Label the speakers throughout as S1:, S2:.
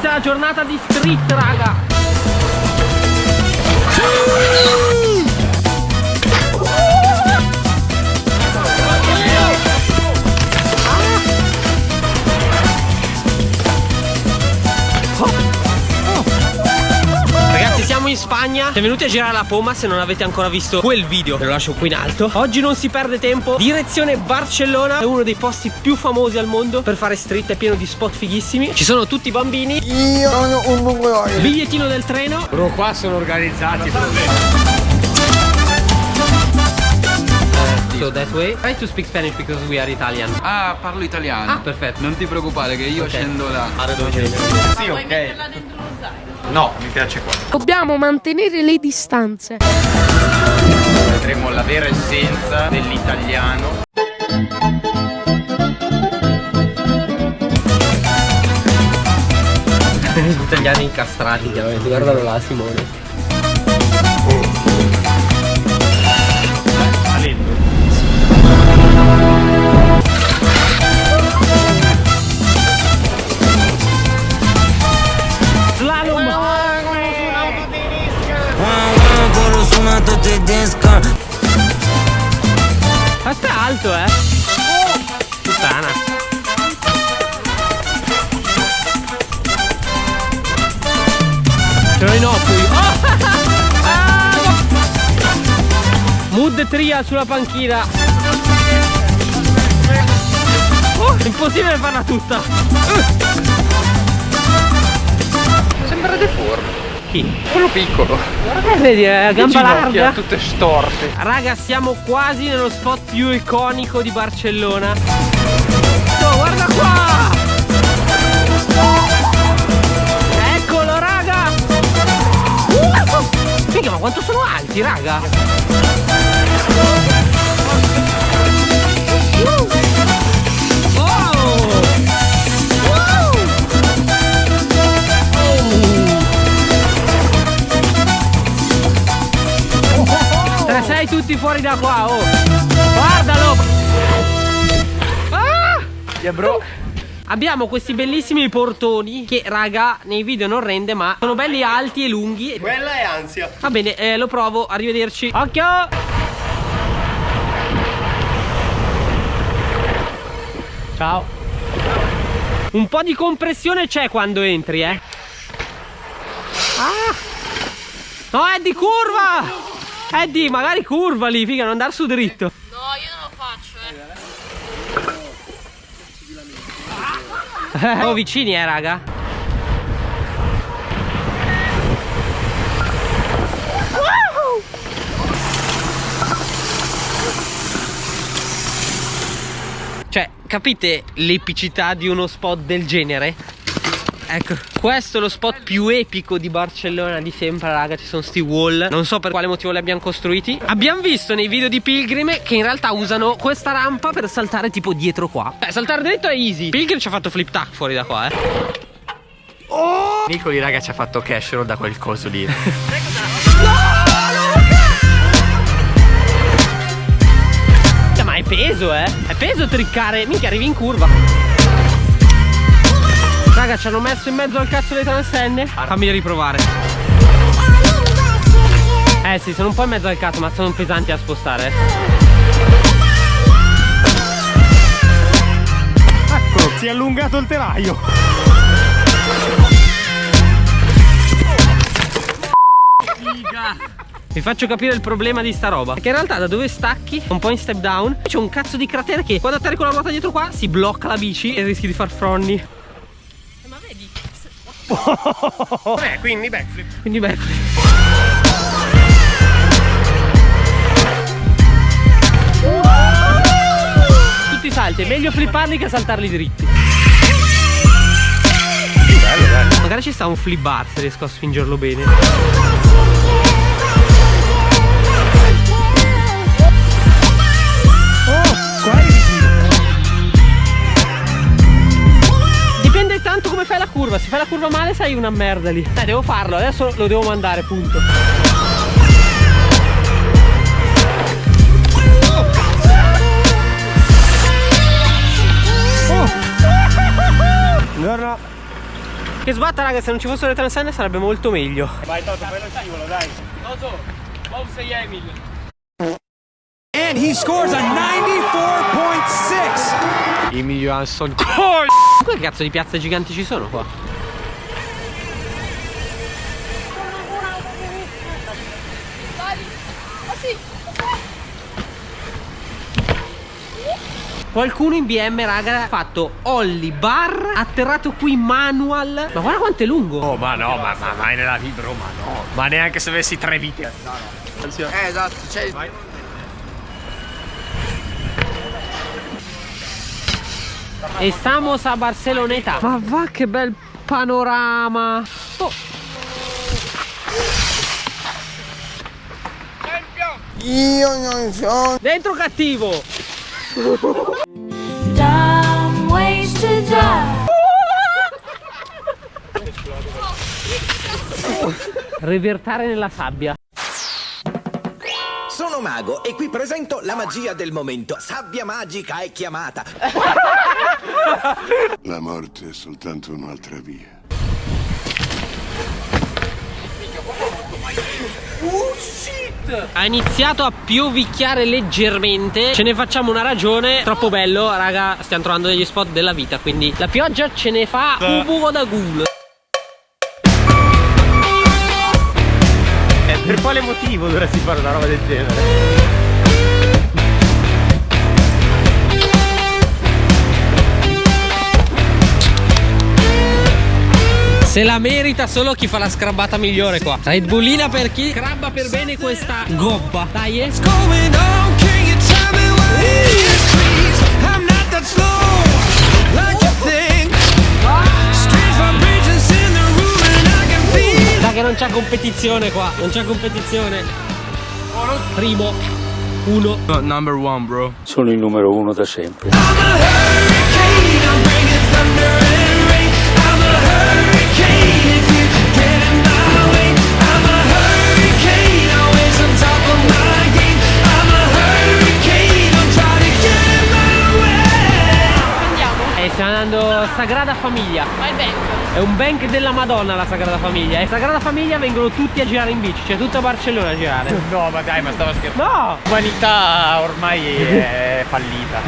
S1: inizia la giornata di street, raga. Spagna Siamo venuti a girare la Poma Se non avete ancora visto quel video Ve lo lascio qui in alto Oggi non si perde tempo Direzione Barcellona È uno dei posti più famosi al mondo Per fare street È pieno di spot fighissimi Ci sono tutti i bambini
S2: Io sono un mongoloide.
S1: Bigliettino del treno
S3: Bro, qua sono organizzati.
S1: So that way Try to speak Spanish because we are Italian
S4: Ah, parlo italiano.
S1: Ah perfetto
S4: Non ti preoccupare che io
S1: Ok.
S4: scendo là.
S3: Sì, ok. No, mi piace qua.
S5: Dobbiamo mantenere le distanze.
S3: Vedremo la vera essenza dell'italiano.
S1: Gli italiani incastrati chiaramente Guardalo là Simone Questo è alto eh Puttana Sono in Opui oh! Ah! Mood tria sulla panchina Oh, è impossibile farla tutta
S3: Sembra deforme.
S1: Chi?
S3: Quello piccolo.
S1: Eh, vedi, è gamba larga
S3: tutte storte.
S1: Raga, siamo quasi nello spot più iconico di Barcellona. Oh, guarda qua! Eccolo, raga! Uh! Figa, ma quanto sono alti, raga? Tutti fuori da qua, oh! Guardalo! Ah!
S3: Yeah, bro.
S1: Abbiamo questi bellissimi portoni che raga nei video non rende ma sono belli alti e lunghi
S3: Quella è ansia.
S1: Va bene eh, lo provo arrivederci Occhio Ciao Un po' di compressione c'è quando entri eh Ah No Eddie curva Eddie magari curva lì figa non andare su dritto
S5: No, io non lo faccio, eh.
S1: Oh vicini eh raga Cioè capite l'epicità di uno spot del genere? Ecco, questo è lo spot più epico di Barcellona di sempre, raga. Ci sono sti wall. Non so per quale motivo li abbiamo costruiti. Abbiamo visto nei video di Pilgrim che in realtà usano questa rampa per saltare tipo dietro qua. Beh, saltare dritto è easy. Pilgrim ci ha fatto flip tack fuori da qua, eh.
S3: Nicoli, raga, ci ha fatto cash roll da quel coso lì.
S1: Minchia, Ma è peso, eh. È peso triccare. Minchia, arrivi in curva. Raga, ci hanno messo in mezzo al cazzo le transenne. Fammi riprovare. Eh sì, sono un po' in mezzo al cazzo, ma sono pesanti a spostare. eh.
S3: Eccolo, si è allungato il telaio.
S1: Vi faccio capire il problema di sta roba Perché in realtà da dove stacchi Un po' in step down C'è un cazzo di cratere che quando atterri con la ruota dietro qua Si blocca la bici e rischi di far fronni?
S3: Eh, quindi backflip.
S1: Quindi beh Tutti i salti È meglio flipparli che saltarli dritti
S3: Bello, bello.
S1: Magari ci sta un flip bar se riesco a spingerlo bene curva male sei una merda lì Eh devo farlo Adesso lo devo mandare punto
S3: Buongiorno.
S1: Che sbatta raga se non ci fossero le transenne sarebbe molto meglio
S3: Vai Toto, fai lo scivolo, dai.
S1: Toto, wow sei Emil
S6: And he scores a 94.6.
S3: Emil Johansson.
S1: Che cazzo di piazze giganti ci sono qua? Qualcuno in BM raga ha fatto Olli bar Atterrato qui manual Ma guarda quanto è lungo.
S3: Oh, ma no, ma, ma mai nella vita, bro, ma no. Ma neanche se avessi tre viti.
S2: Eh, esatto, cioè...
S1: E stamos a Barceloneta. Ma va che bel panorama. Oh.
S2: Io non sono...
S1: Dentro cattivo
S7: Dumb ways to die.
S1: Revertare nella sabbia
S8: Sono mago e qui presento la magia del momento. Sabbia magica è chiamata.
S9: La morte è soltanto un'altra via.
S1: Ha iniziato a piovicchiare leggermente. Ce ne facciamo una ragione. Troppo bello raga Stiamo trovando degli spot della vita Quindi la pioggia ce ne fa un buco da ghoul
S3: Eh, per quale motivo dovresti fare una roba del genere?
S1: Se la merita solo chi fa la scrabbata migliore qua. Red Bullina per chi scrabba per bene questa gobba. Dai eh. Dai che non c'è competizione qua. Non c'è competizione. Primo. Uno.
S4: Number one, bro.
S10: Sono il numero uno da sempre.
S6: I'm a hurricane, I'm bringing thunder
S1: stiamo andando Sagrada Famiglia
S5: Vai bank.
S1: È un bank della Madonna la Sagrada Famiglia E Sagrada Famiglia vengono tutti a girare in bici Cioè tutta Barcellona a girare
S3: No, ma dai, ma stavo scherzando.
S1: No
S3: L'umanità ormai è fallita.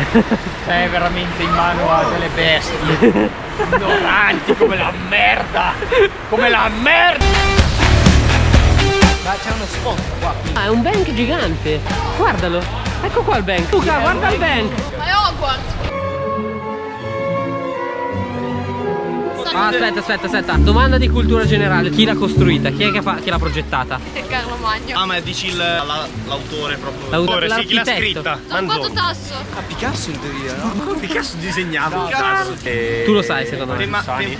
S3: È veramente in mano a delle bestie. Ignoranti come la merda. Come la merda. Ma c'è uno spot qua.
S1: Ah è un bank gigante Guardalo Ecco qua il bank Luca guarda il bank
S5: Ma è Hogwarts.
S1: Ah, aspetta aspetta aspetta Domanda di cultura generale Chi l'ha costruita? Chi è che fa- chi l'ha progettata?
S5: Carlo Magno.
S3: Ah, ma dici il- la- l'autore proprio.
S1: L'autore,
S3: sì, chi l'ha scritta?
S5: Sono quanto tasso?
S3: Ah, Picasso in teoria, no? Picasso disegnava. Picasso.
S1: Tu lo sai, secondo me. Ehi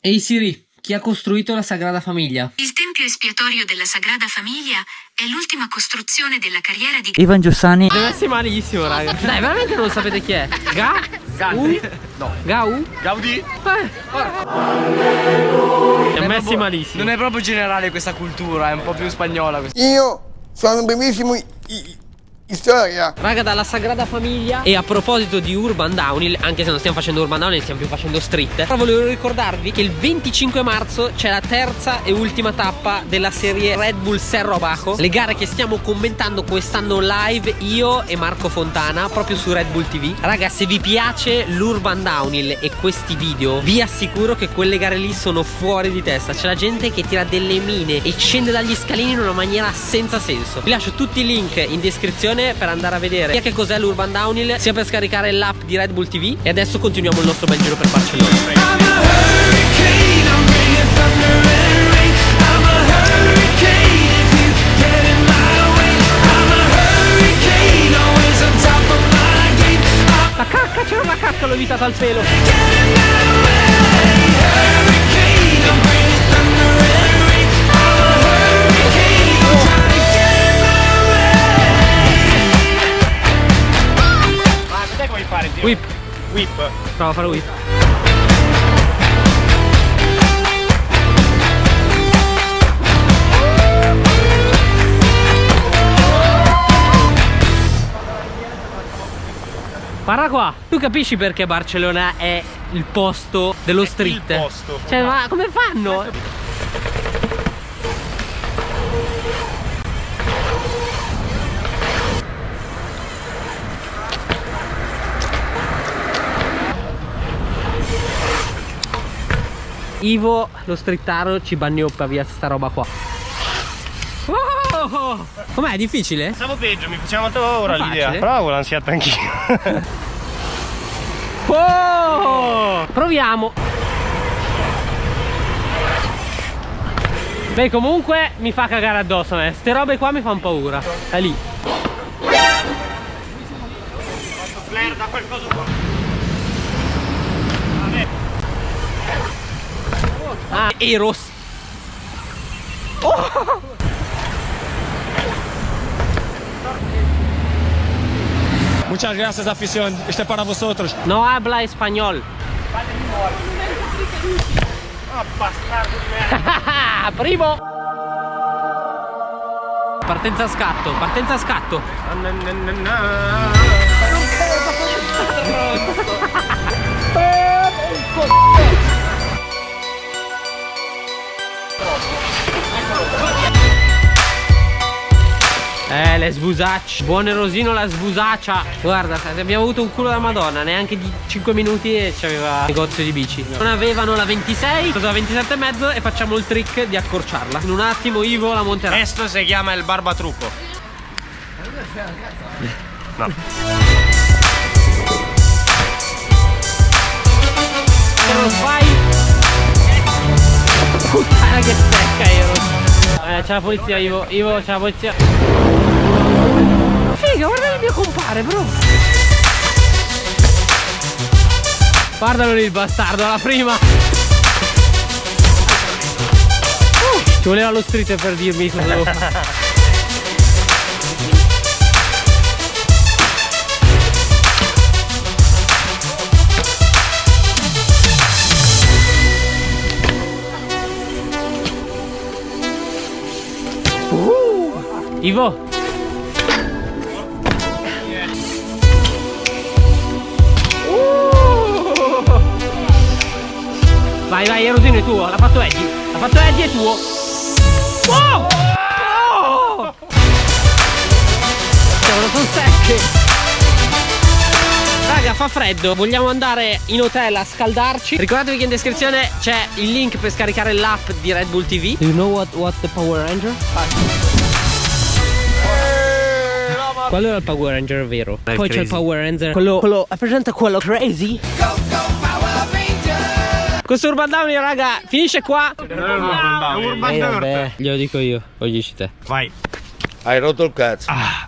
S1: hey Siri Chi ha costruito la Sagrada Famiglia?
S11: Il tempio espiatorio della Sagrada Famiglia è l'ultima costruzione della carriera di
S10: Ivan Giussani.
S1: Siete messi malissimo raga Dai veramente non sapete chi è? Ga? U?
S3: No.
S1: Gau?
S3: Gaudì.
S1: Eh, Siamo messi malissimo
S4: Non è proprio generale questa cultura, è un po' più spagnola questa.
S2: Io sono in- in storia.
S1: Raga dalla Sagrada Famiglia. E a proposito di Urban Downhill Anche se non stiamo facendo Urban Downhill Stiamo più facendo street. Però volevo ricordarvi che il 25 marzo C'è la terza e ultima tappa Della serie Red Bull Serro Abajo Le gare che stiamo commentando quest'anno live Io e Marco Fontana Proprio su Red Bull TV Raga se vi piace l'Urban Downhill E questi video Vi assicuro che quelle gare lì sono fuori di testa. C'è la gente che tira delle mine E scende dagli scalini in una maniera senza senso. Vi lascio tutti i link in descrizione per andare a vedere sia che cos'è l'Urban Downhill sia per scaricare l'app di Red Bull TV e adesso continuiamo il nostro bel giro per Barcellona. La cacca, c'era una cacca, l'ho evitata al pelo. Whip,
S3: Whip.
S1: prova a fare whip. Guarda qua, tu capisci perché Barcellona è il posto dello street?
S3: il posto.
S1: Cioè, ma come fanno? Ivo, lo streetaro, ci bagnioppa via sta roba qua. Oh! Com'è? Difficile?
S3: Stavo peggio, mi faceva paura
S1: È
S3: l'idea. avevo l'ansiata anch'io.
S1: Oh! Proviamo. Beh, comunque mi fa cagare addosso a me. Ste robe qua mi fanno paura. È lì.
S3: Flare da qualcosa qua.
S1: Ah, Eros. Oh!
S12: Muchas gracias, afición. Este es para vosotros.
S1: No habla español.
S3: Ah, bastardo di merda.
S1: Primo. Partenza a scatto, partenza a scatto. Eh, le sbusacce. Buon erosino la sbusaccia. Guarda, abbiamo avuto un culo da madonna, neanche di 5 minuti e c'aveva negozio di bici. Non avevano la 26, cosa la 27 e mezzo e facciamo il trick di accorciarla. In un attimo Ivo la monterà.
S3: Questo si chiama il barbatrucco. No.
S1: C'è la polizia Ivo. Ivo c'è la polizia. Figa guarda il mio compare bro. Guardalo lì il bastardo alla prima. Uh, Ci voleva lo street per dirmi cosa devo fare Ivo Vai vai Erosino è tuo. L'ha fatto Eddie. L'ha fatto Eddie è tuo. Wow! Oh! Cavolo sono secche Raga fa freddo. Vogliamo andare in hotel a scaldarci? Ricordatevi che in descrizione c'è il link per scaricare l'app di Red Bull TV Do you know what, what's the Power Ranger? Qual era il Power Ranger vero? Poi c'è il Power Ranger Quello, quello È presente quello crazy? Questo Urban Downy raga Finisce qua
S3: Urban
S1: Eh, vabbè, Glielo dico io Lo dici te
S3: Vai.
S2: Hai rotto il cazzo.
S3: Ah,